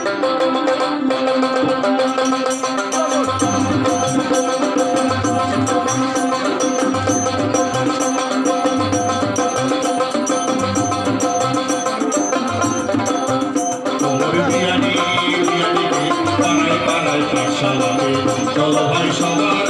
Shalom, shalom, shalom, shalom, shalom,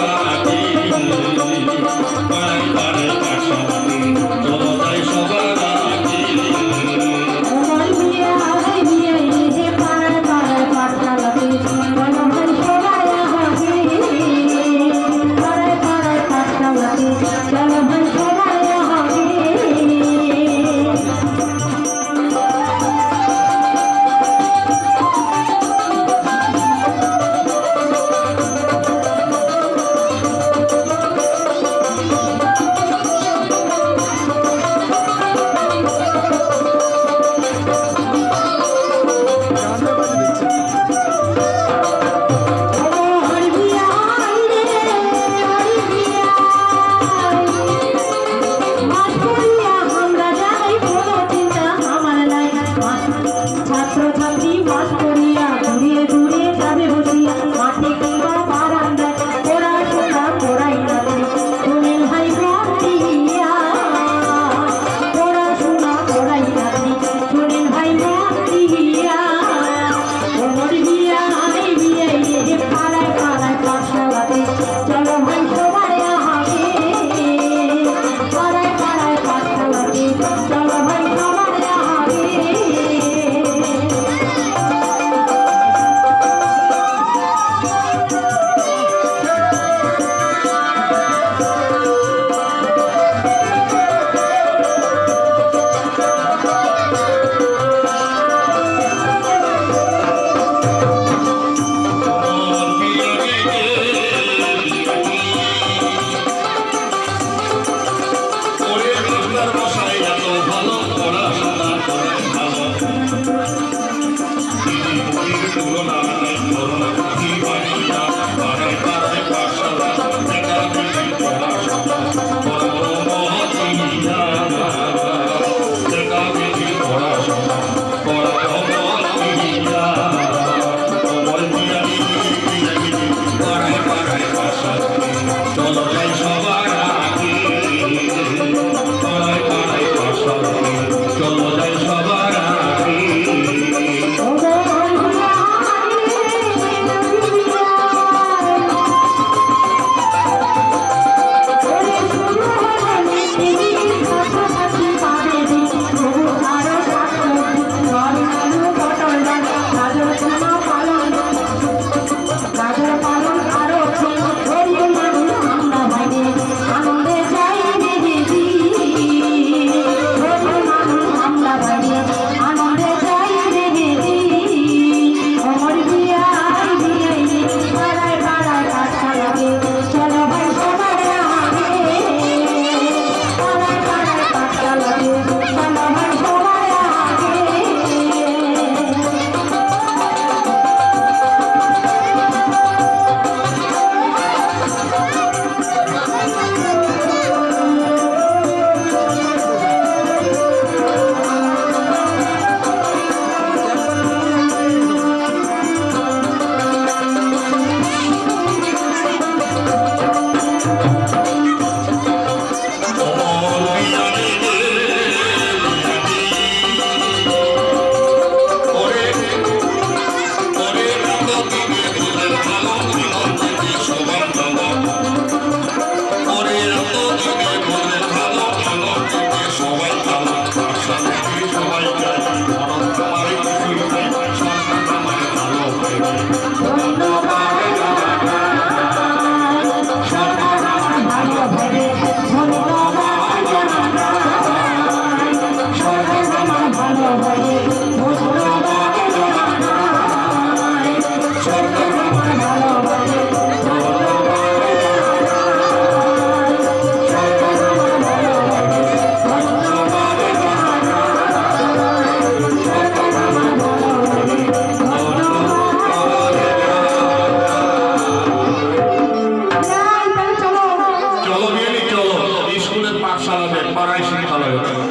শিক্ষা লাগবে পাড়ায় শিক্ষা লাগবে